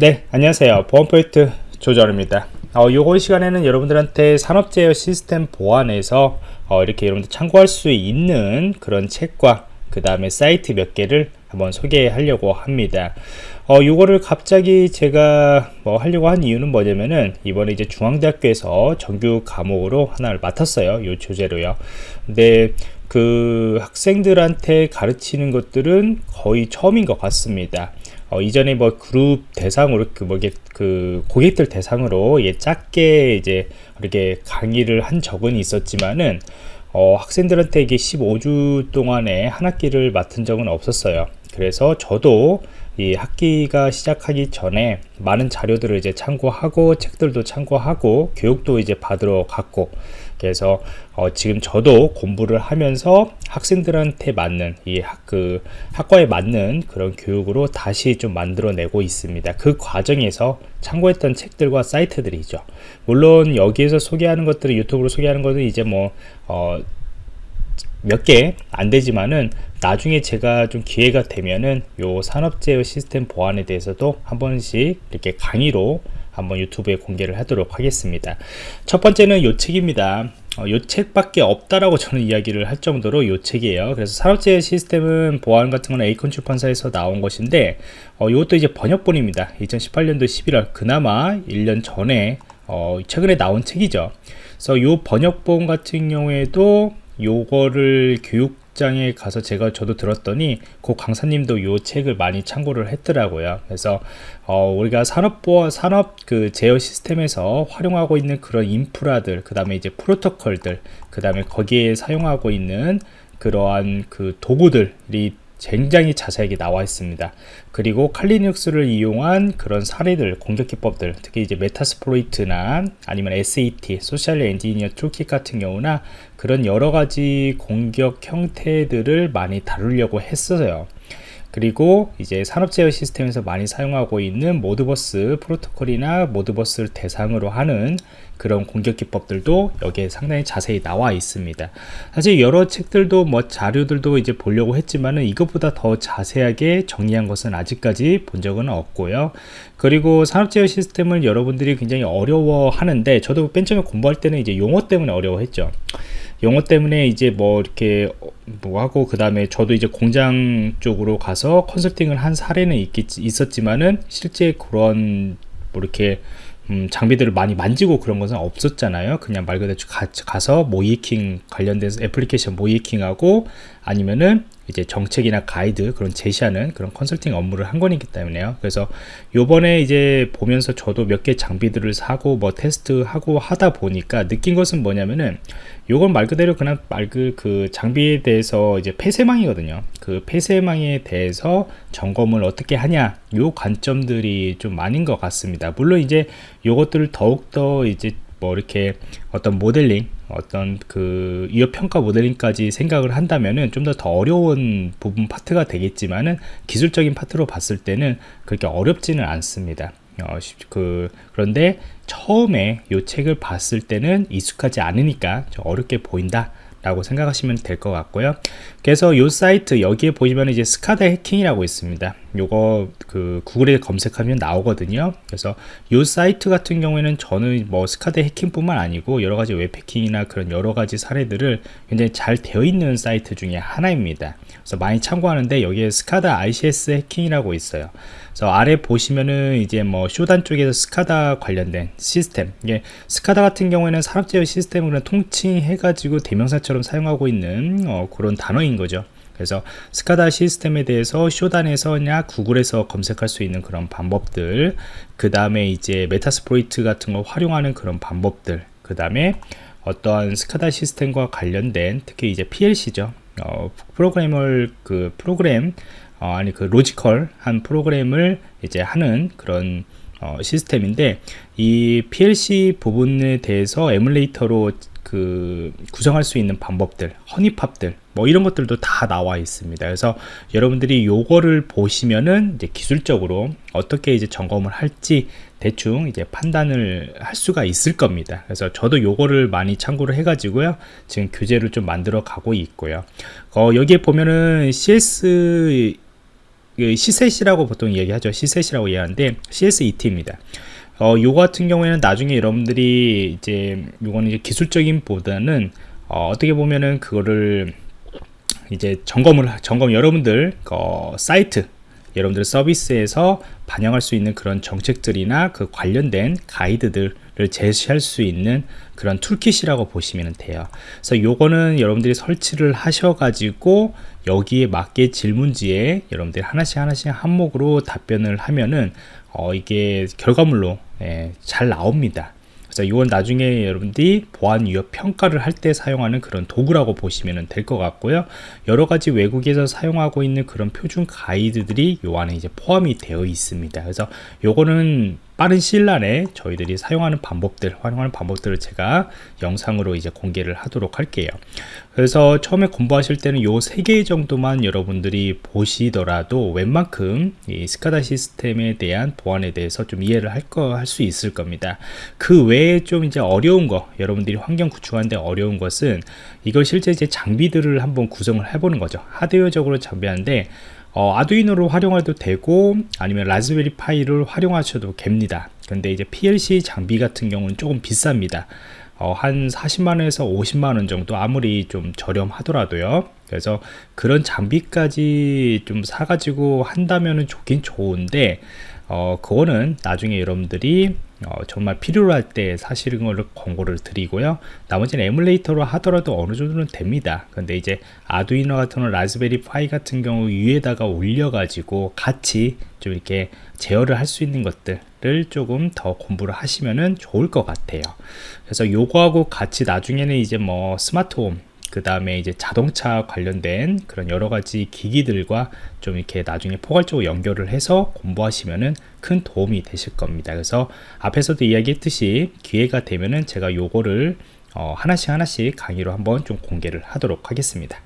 네 안녕하세요. 보안 프로젝트 조절입니다. 어, 요번 시간에는 여러분들한테 산업 제어 시스템 보안에서 어, 이렇게 여러분들 참고할 수 있는 그런 책과 그 다음에 사이트 몇 개를 한번 소개하려고 합니다. 어, 요거를 갑자기 제가 뭐 하려고 한 이유는 뭐냐면은 이번에 이제 중앙대학교에서 정규 과목으로 하나를 맡았어요. 요 주제로요. 근데 그 학생들한테 가르치는 것들은 거의 처음인 것 같습니다 어, 이전에 뭐 그룹 대상으로 그 뭐게 그 고객들 대상으로 예 작게 이제 이렇게 강의를 한 적은 있었지만은 어, 학생들한테 이게 15주 동안에 한 학기를 맡은 적은 없었어요. 그래서 저도 이 학기가 시작하기 전에 많은 자료들을 이제 참고하고 책들도 참고하고 교육도 이제 받으러 갔고 그래서 어, 지금 저도 공부를 하면서 학생들한테 맞는 이 학 그 학과에 맞는 그런 교육으로 다시 좀 만들어내고 있습니다. 그 과정에서 참고했던 책들과 사이트들이죠. 물론 여기에서 소개하는 것들을 유튜브로 소개하는 것은 이제 뭐 어, 몇 개 안 되지만은 나중에 제가 좀 기회가 되면은 요 산업제어 시스템 보안에 대해서도 한 번씩 이렇게 강의로 한번 유튜브에 공개를 하도록 하겠습니다. 첫 번째는 요 책입니다. 어, 요 책밖에 없다라고 저는 이야기를 할 정도로 요 책이에요. 그래서 산업재해 시스템은 보안 같은 건 에이컨 출판사에서 나온 것인데 어, 이것도 이제 번역본입니다. 2018년도 11월 그나마 1년 전에 어, 최근에 나온 책이죠. 그래서 요 번역본 같은 경우에도 요거를 교육 장에 가서 제가 저도 들었더니 그 강사님도 요 책을 많이 참고를 했더라고요. 그래서 어, 우리가 산업보안 산업 그 제어 시스템에서 활용하고 있는 그런 인프라들, 그 다음에 이제 프로토콜들, 그 다음에 거기에 사용하고 있는 그러한 그 도구들이 굉장히 자세하게 나와 있습니다. 그리고 칼리눅스를 이용한 그런 사례들, 공격 기법들, 특히 이제 Metasploit이나 아니면 SET, Social Engineer Toolkit 같은 경우나 그런 여러 가지 공격 형태들을 많이 다루려고 했어요. 그리고 이제 산업 제어 시스템에서 많이 사용하고 있는 Modbus 프로토콜이나 Modbus를 대상으로 하는 그런 공격 기법들도 여기에 상당히 자세히 나와 있습니다. 사실 여러 책들도 뭐 자료들도 이제 보려고 했지만은 이것보다 더 자세하게 정리한 것은 아직까지 본 적은 없고요. 그리고 산업 제어 시스템을 여러분들이 굉장히 어려워 하는데 저도 맨 처음에 공부할 때는 이제 용어 때문에 어려워했죠 용어 때문에 이제 뭐 이렇게 뭐 하고 그 다음에 저도 이제 공장 쪽으로 가서 컨설팅을 한 사례는 있겠, 있었지만은 실제 그런 뭐 이렇게 음, 장비들을 많이 만지고 그런 것은 없었잖아요. 그냥 말 그대로 가, 가서 모이킹 관련된 애플리케이션 모이킹하고 아니면은 이제 정책이나 가이드 그런 제시하는 그런 컨설팅 업무를 한 거이기 때문에요. 그래서 요번에 이제 보면서 저도 몇 개 장비들을 사고 뭐 테스트하고 하다 보니까 느낀 것은 뭐냐면은 요건 말 그대로 그냥 말그 그 장비에 대해서 이제 폐쇄망이거든요. 그 폐쇄망에 대해서 점검을 어떻게 하냐 요 관점들이 좀 많은 것 같습니다. 물론 이제 요것들을 더욱더 이제 뭐 이렇게 어떤 모델링 어떤 그 위협 평가 모델링까지 생각을 한다면은 좀 더 더 어려운 부분 파트가 되겠지만은 기술적인 파트로 봤을 때는 그렇게 어렵지는 않습니다. 어, 그 그런데 처음에 이 책을 봤을 때는 익숙하지 않으니까 좀 어렵게 보인다 라고 생각하시면 될 것 같고요. 그래서 이 사이트 여기에 보시면 이제 스카다 해킹이라고 있습니다. 요거 그 구글에 검색하면 나오거든요. 그래서 이 사이트 같은 경우에는 저는 뭐 SCADA 해킹뿐만 아니고 여러 가지 웹 해킹이나 그런 여러 가지 사례들을 굉장히 잘 되어 있는 사이트 중에 하나입니다. 그래서 많이 참고하는데 여기에 SCADA ICS 해킹이라고 있어요 그래서 아래 보시면은 이제 뭐 Shodan 쪽에서 SCADA 관련된 시스템. 이게 SCADA 같은 경우에는 산업 제어 시스템을 통칭해 가지고 대명사처럼 사용하고 있는 어, 그런 단어인 거죠. 그래서 SCADA 시스템에 대해서 Shodan에서나 구글에서 검색할 수 있는 그런 방법들 그 다음에 이제 Metasploit 같은 걸 활용하는 그런 방법들 그 다음에 어떠한 SCADA 시스템과 관련된 특히 이제 PLC죠. 어, 프로그램을 그 프로그램 어, 아니 그 logical한 프로그램을 이제 하는 그런 어, 시스템인데 이 PLC 부분에 대해서 에뮬레이터로 그 구성할 수 있는 방법들 honeypot들 뭐 이런 것들도 다 나와 있습니다. 그래서 여러분들이 요거를 보시면은 이제 기술적으로 어떻게 이제 점검을 할지 대충 이제 판단을 할 수가 있을 겁니다. 그래서 저도 요거를 많이 참고를 해 가지고요. 지금 교재를 좀 만들어 가고 있고요. 어, 여기에 보면은 CS 그 C셋이라고 보통 얘기하죠. C셋이라고 이해하는데 CSET입니다. 어, 요 같은 경우에는 나중에 여러분들이 이제 요거는 이제 기술적인 보다는 어, 어떻게 보면은 그거를 이제 점검을 점검 여러분들 어, 사이트 여러분들 서비스에서 반영할 수 있는 그런 정책들이나 그 관련된 가이드들을 제시할 수 있는 그런 toolkit이라고 보시면 돼요. 그래서 요거는 여러분들이 설치를 하셔가지고 여기에 맞게 질문지에 여러분들이 하나씩 하나씩 항목으로 답변을 하면은 어, 이게 결과물로 예, 잘 나옵니다. 그래서 이건 나중에 여러분들이 보안 위협 평가를 할 때 사용하는 그런 도구라고 보시면 될 것 같고요. 여러 가지 외국에서 사용하고 있는 그런 표준 가이드들이 요 안에 이제 포함이 되어 있습니다. 그래서 요거는 빠른 시일 안에 저희들이 사용하는 방법들, 활용하는 방법들을 제가 영상으로 이제 공개를 하도록 할게요. 그래서 처음에 공부하실 때는 요 세 개 정도만 여러분들이 보시더라도 웬만큼 이 스카다 시스템에 대한 보안에 대해서 좀 이해를 할 거 할 수 있을 겁니다. 그 외에 좀 이제 어려운 거, 여러분들이 환경 구축하는데 어려운 것은 이걸 실제 이제 장비들을 한번 구성을 해보는 거죠. 하드웨어적으로 장비하는데 어, 아두이노로 활용해도 되고 아니면 라즈베리 파이를 활용하셔도 됩니다. 근데 이제 PLC 장비 같은 경우는 조금 비쌉니다. 어, 한 40만원에서 50만원 정도 아무리 좀 저렴하더라도요. 그래서 그런 장비까지 좀 사가지고 한다면 좋긴 좋은데 어, 그거는 나중에 여러분들이 어, 정말 필요로 할 때 사실은 걸 권고를 드리고요. 나머지는 에뮬레이터로 하더라도 어느 정도는 됩니다. 근데 이제 아두이노 같은 라즈베리 파이 같은 경우 위에다가 올려 가지고 같이 좀 이렇게 제어를 할 수 있는 것들을 조금 더 공부를 하시면은 좋을 것 같아요. 그래서 요거하고 같이 나중에는 이제 뭐 스마트홈 그 다음에 이제 자동차 관련된 그런 여러 가지 기기들과 좀 이렇게 나중에 포괄적으로 연결을 해서 공부하시면은 큰 도움이 되실 겁니다. 그래서 앞에서도 이야기했듯이 기회가 되면은 제가 요거를 어 하나씩 하나씩 강의로 한번 좀 공개를 하도록 하겠습니다.